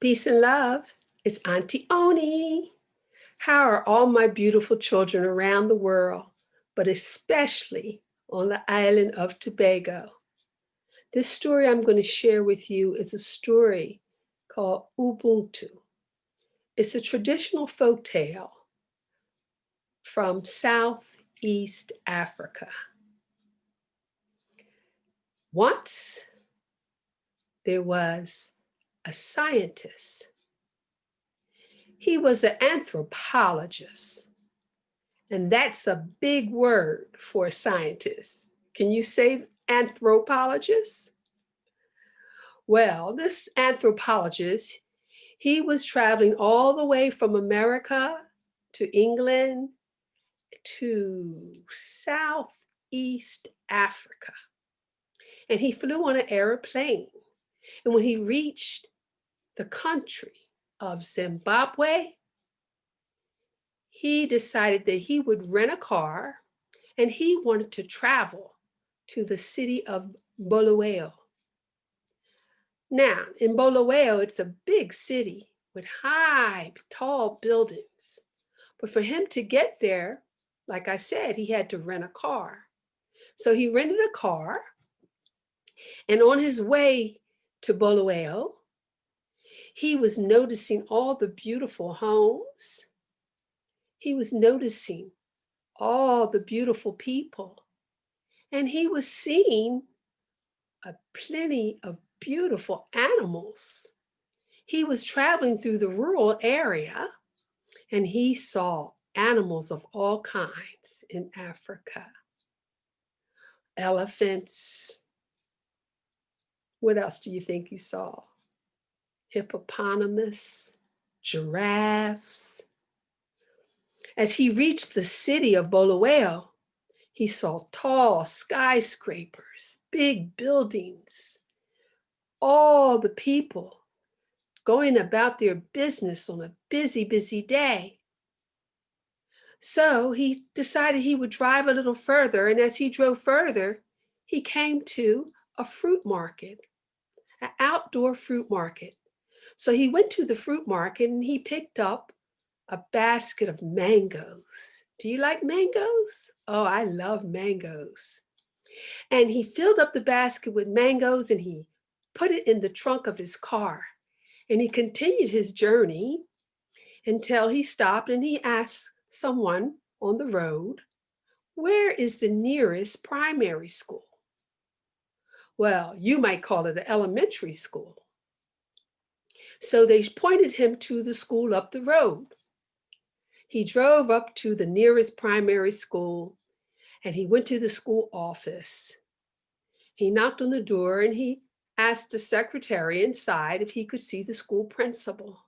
Peace and love. It's Auntie Oni. How are all my beautiful children around the world, but especially on the island of Tobago? This story I'm going to share with you is a story called Ubuntu. It's a traditional folk tale from Southeast Africa. Once there was a scientist. He was an anthropologist. And that's a big word for a scientist. Can you say anthropologist? Well, this anthropologist, he was traveling all the way from America to England to Southeast Africa. And he flew on an airplane. And when he reached the country of Zimbabwe, he decided that he would rent a car and he wanted to travel to the city of Bulawayo. Now, in Bulawayo, it's a big city with high, tall buildings. But for him to get there, like I said, he had to rent a car. So he rented a car and on his way to Bulawayo, he was noticing all the beautiful homes. He was noticing all the beautiful people. And he was seeing a plenty of beautiful animals. He was traveling through the rural area and he saw animals of all kinds in Africa. Elephants, what else do you think he saw? Hippopotamus, giraffes. As he reached the city of Bulawayo, he saw tall skyscrapers, big buildings, all the people going about their business on a busy, busy day. So he decided he would drive a little further. And as he drove further, he came to a fruit market an outdoor fruit market. So he went to the fruit market and he picked up a basket of mangoes. Do you like mangoes? Oh, I love mangoes. And he filled up the basket with mangoes and he put it in the trunk of his car. And he continued his journey until he stopped and he asked someone on the road, where is the nearest primary school? well, you might call it an elementary school. So they pointed him to the school up the road. He drove up to the nearest primary school and he went to the school office. He knocked on the door and he asked the secretary inside if he could see the school principal.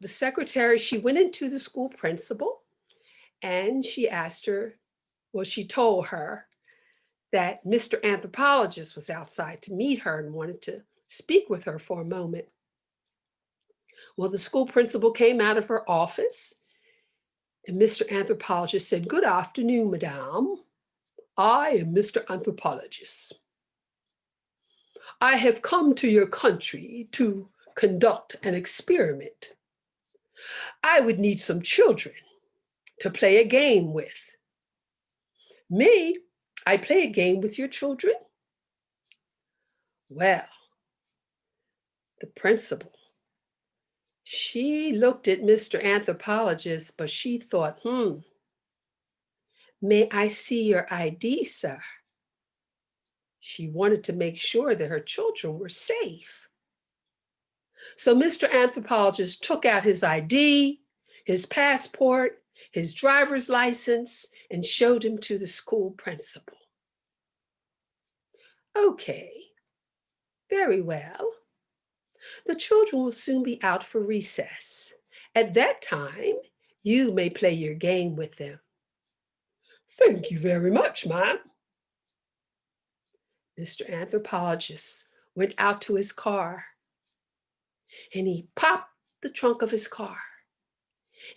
The secretary, she went into the school principal and she asked her, well, she told her that Mr. Anthropologist was outside to meet her and wanted to speak with her for a moment. Well, the school principal came out of her office and Mr. Anthropologist said, good afternoon, madame. I am Mr. Anthropologist. I have come to your country to conduct an experiment. I would need some children to play a game with. Me, I play a game with your children? Well, the principal, she looked at Mr. Anthropologist, but she thought, hmm, may I see your ID, sir? She wanted to make sure that her children were safe. So Mr. Anthropologist took out his ID, his passport, his driver's license, and showed him to the school principal. Okay, very well. The children will soon be out for recess. At that time, you may play your game with them. Thank you very much, ma'am. Mr. Anthropologist went out to his car and he popped the trunk of his car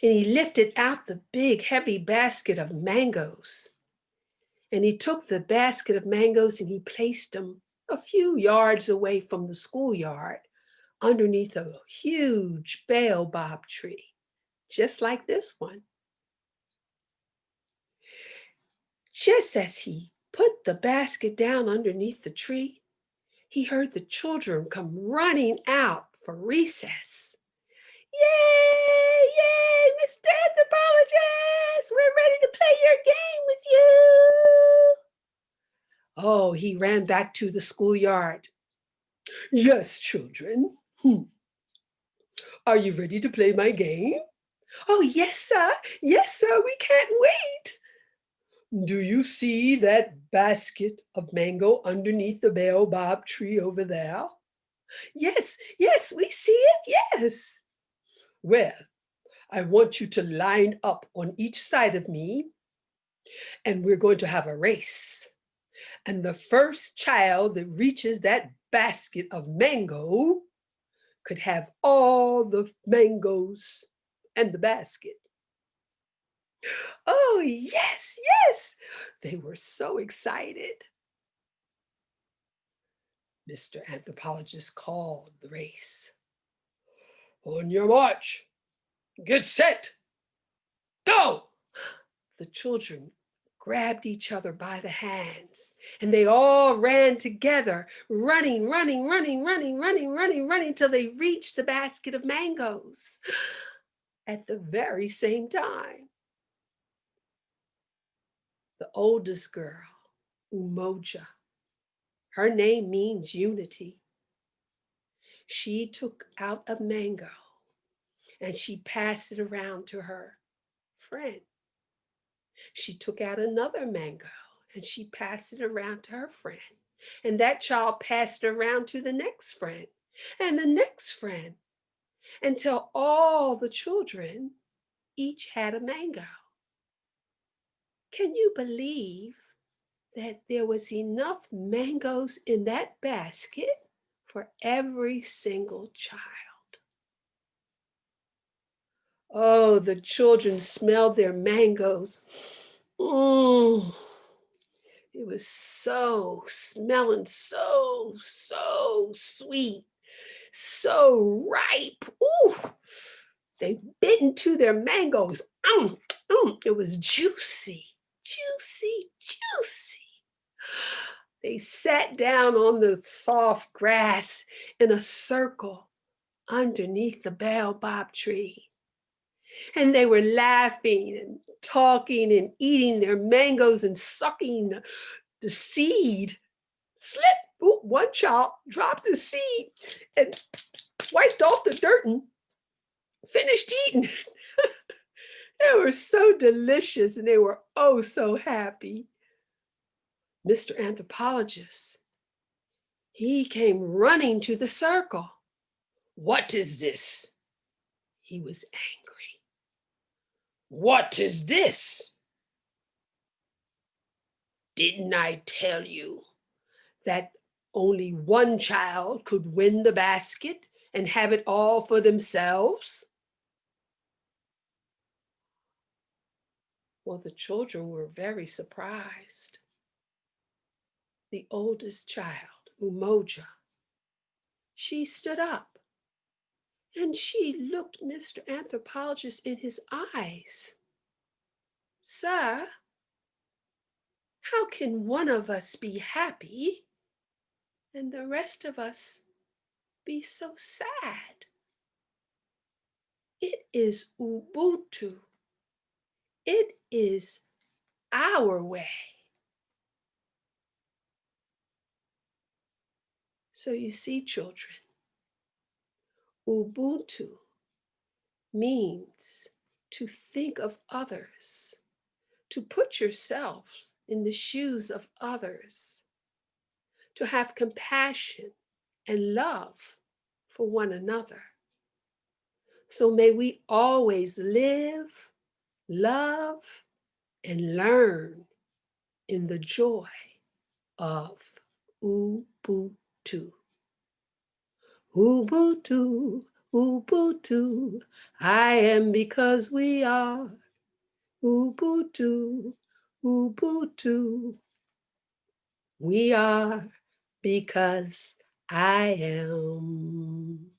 and he lifted out the big heavy basket of mangoes. And he took the basket of mangoes and he placed them a few yards away from the schoolyard underneath a huge baobab tree, just like this one. Just as he put the basket down underneath the tree, he heard the children come running out for recess. Yay, yay, Mr. Anthropologist, we're ready to play your game with you. Oh, he ran back to the schoolyard. Yes, children. Hmm. Are you ready to play my game? Oh, yes, sir. Yes, sir. We can't wait. Do you see that basket of mango underneath the baobab tree over there? Yes, yes, we see it, yes. Well, I want you to line up on each side of me and we're going to have a race. And the first child that reaches that basket of mango could have all the mangoes and the basket. Oh, yes, yes. They were so excited. Mr. Anthropologist called the race. On your march, get set, go. The children grabbed each other by the hands and they all ran together, running, running, running, running, running, running, running till they reached the basket of mangoes at the very same time the oldest girl, Umoja. Her name means unity. She took out a mango and she passed it around to her friend. She took out another mango and she passed it around to her friend. And that child passed it around to the next friend and the next friend until all the children each had a mango. Can you believe that there was enough mangoes in that basket for every single child? Oh, the children smelled their mangoes. Mm. It was so smelling so, so sweet, so ripe. Ooh, they bit into their mangoes. Mm, mm, it was juicy juicy, juicy. They sat down on the soft grass in a circle underneath the baobab tree. And they were laughing and talking and eating their mangoes and sucking the seed. Slip, Ooh, one child dropped the seed and wiped off the dirt and finished eating. They were so delicious and they were oh so happy. Mr. Anthropologist, he came running to the circle. What is this? He was angry. What is this? Didn't I tell you that only one child could win the basket and have it all for themselves? Well, the children were very surprised. The oldest child, Umoja, she stood up and she looked Mr. Anthropologist in his eyes. Sir, how can one of us be happy and the rest of us be so sad? It is Ubuntu. It is our way. So you see, children, Ubuntu means to think of others, to put yourselves in the shoes of others, to have compassion and love for one another. So may we always live, love, and learn in the joy of Ubuntu. Ubuntu, Ubuntu, I am because we are. Ubuntu, Ubuntu, we are because I am.